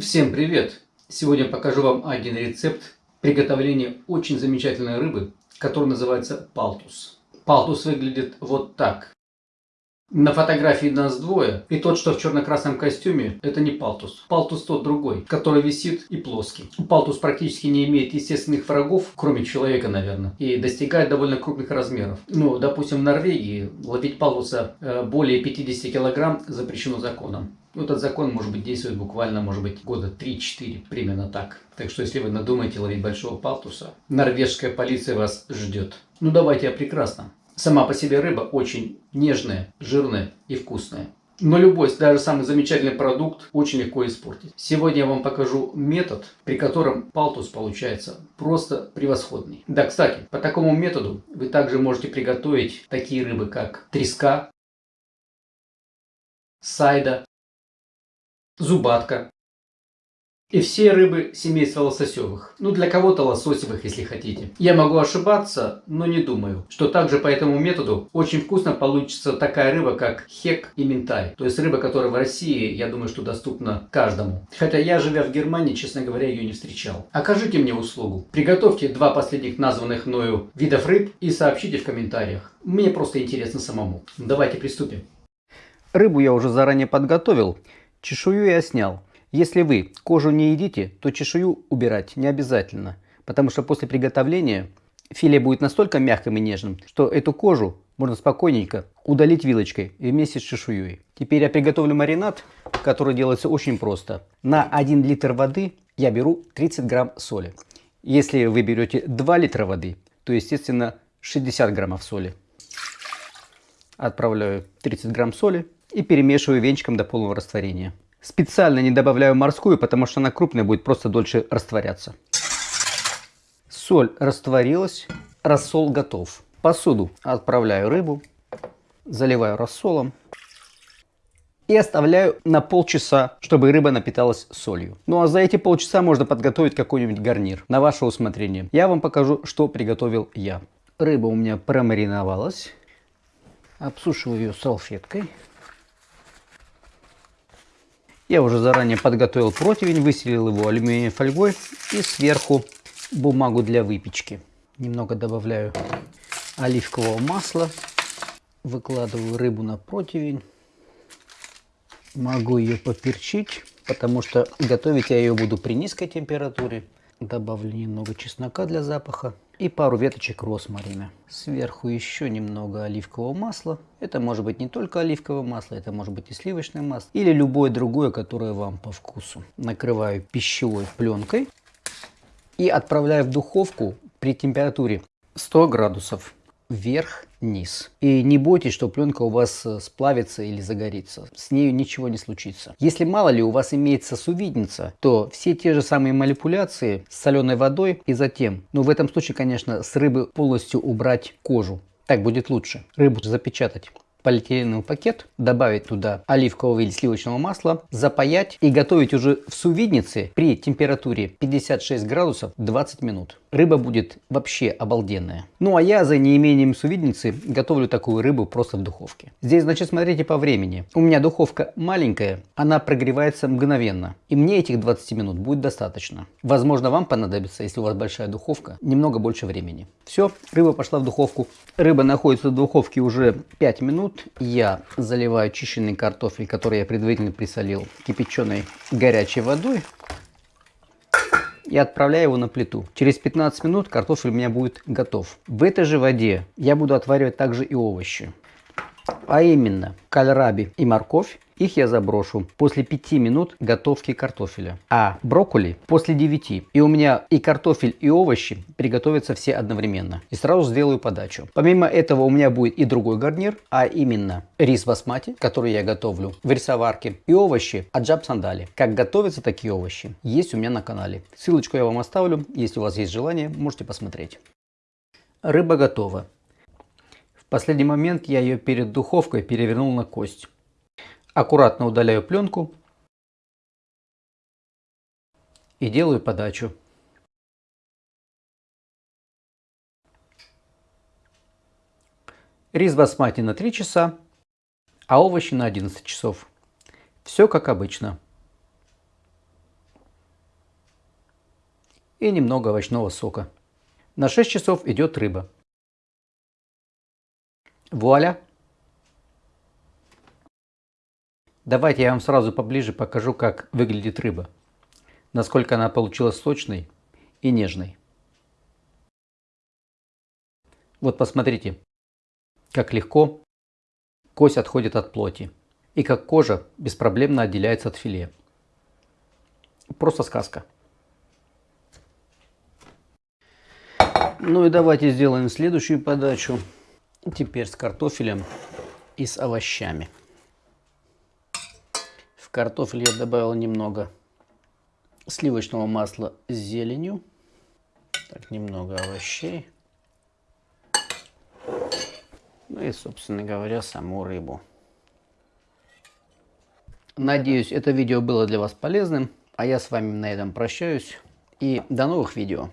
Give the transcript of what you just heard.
Всем привет! Сегодня покажу вам один рецепт приготовления очень замечательной рыбы, которая называется палтус. Палтус выглядит вот так. На фотографии нас двое, и тот, что в черно-красном костюме, это не палтус. Палтус тот другой, который висит и плоский. Палтус практически не имеет естественных врагов, кроме человека, наверное, и достигает довольно крупных размеров. Ну, допустим, в Норвегии ловить палтуса э, более 50 килограмм запрещено законом. Ну, этот закон, может быть, действует буквально, может быть, года 3-4, примерно так. Так что, если вы надумаете ловить большого палтуса, норвежская полиция вас ждет. Ну, давайте о прекрасном. Сама по себе рыба очень нежная, жирная и вкусная. Но любой, даже самый замечательный продукт очень легко испортить. Сегодня я вам покажу метод, при котором палтус получается просто превосходный. Да, кстати, по такому методу вы также можете приготовить такие рыбы, как треска, сайда, зубатка, и все рыбы семейства лососевых. Ну, для кого-то лососевых, если хотите. Я могу ошибаться, но не думаю, что также по этому методу очень вкусно получится такая рыба, как хек и ментай. То есть рыба, которая в России, я думаю, что доступна каждому. Хотя я, живя в Германии, честно говоря, ее не встречал. Окажите мне услугу. Приготовьте два последних названных мною видов рыб и сообщите в комментариях. Мне просто интересно самому. Давайте приступим. Рыбу я уже заранее подготовил. Чешую я снял. Если вы кожу не едите, то чешую убирать не обязательно, потому что после приготовления филе будет настолько мягким и нежным, что эту кожу можно спокойненько удалить вилочкой вместе с чешуей. Теперь я приготовлю маринад, который делается очень просто. На 1 литр воды я беру 30 грамм соли. Если вы берете 2 литра воды, то естественно 60 граммов соли. Отправляю 30 грамм соли и перемешиваю венчиком до полного растворения. Специально не добавляю морскую, потому что она крупная будет просто дольше растворяться. Соль растворилась, рассол готов. Посуду отправляю рыбу, заливаю рассолом и оставляю на полчаса, чтобы рыба напиталась солью. Ну а за эти полчаса можно подготовить какой-нибудь гарнир на ваше усмотрение. Я вам покажу, что приготовил я. Рыба у меня промариновалась. Обсушиваю ее салфеткой. Я уже заранее подготовил противень, выселил его алюминиевой фольгой и сверху бумагу для выпечки. Немного добавляю оливкового масла, выкладываю рыбу на противень. Могу ее поперчить, потому что готовить я ее буду при низкой температуре. Добавлю немного чеснока для запаха и пару веточек розмарина. Сверху еще немного оливкового масла. Это может быть не только оливковое масло, это может быть и сливочное масло. Или любое другое, которое вам по вкусу. Накрываю пищевой пленкой и отправляю в духовку при температуре 100 градусов вверх-вниз. И не бойтесь, что пленка у вас э, сплавится или загорится. С нею ничего не случится. Если мало ли у вас имеется сувидница, то все те же самые манипуляции с соленой водой и затем, ну в этом случае, конечно, с рыбы полностью убрать кожу. Так будет лучше. Рыбу запечатать полиэтиленовый пакет, добавить туда оливкового или сливочного масла, запаять и готовить уже в сувиднице при температуре 56 градусов 20 минут. Рыба будет вообще обалденная. Ну а я за неимением сувидницы готовлю такую рыбу просто в духовке. Здесь, значит, смотрите по времени. У меня духовка маленькая, она прогревается мгновенно. И мне этих 20 минут будет достаточно. Возможно, вам понадобится, если у вас большая духовка, немного больше времени. Все, рыба пошла в духовку. Рыба находится в духовке уже 5 минут. Я заливаю чищенный картофель, который я предварительно присолил кипяченой горячей водой и отправляю его на плиту. Через 15 минут картофель у меня будет готов. В этой же воде я буду отваривать также и овощи. А именно кальраби и морковь их я заброшу после 5 минут готовки картофеля. А брокколи после 9. И у меня и картофель, и овощи приготовятся все одновременно. И сразу сделаю подачу. Помимо этого у меня будет и другой гарнир, а именно рис басмати, который я готовлю в рисоварке, и овощи аджаб сандали. Как готовятся такие овощи, есть у меня на канале. Ссылочку я вам оставлю, если у вас есть желание, можете посмотреть. Рыба готова. В последний момент я ее перед духовкой перевернул на кость. Аккуратно удаляю пленку и делаю подачу. Рис басмати на 3 часа, а овощи на 11 часов. Все как обычно. и немного овощного сока. На 6 часов идет рыба. Вуаля! Давайте я вам сразу поближе покажу, как выглядит рыба. Насколько она получилась сочной и нежной. Вот посмотрите, как легко кость отходит от плоти. И как кожа беспроблемно отделяется от филе. Просто сказка. Ну и давайте сделаем следующую подачу. Теперь с картофелем и с овощами. Картофель я добавил немного сливочного масла с зеленью. Так, немного овощей. Ну и, собственно говоря, саму рыбу. Надеюсь, это видео было для вас полезным. А я с вами на этом прощаюсь. И до новых видео.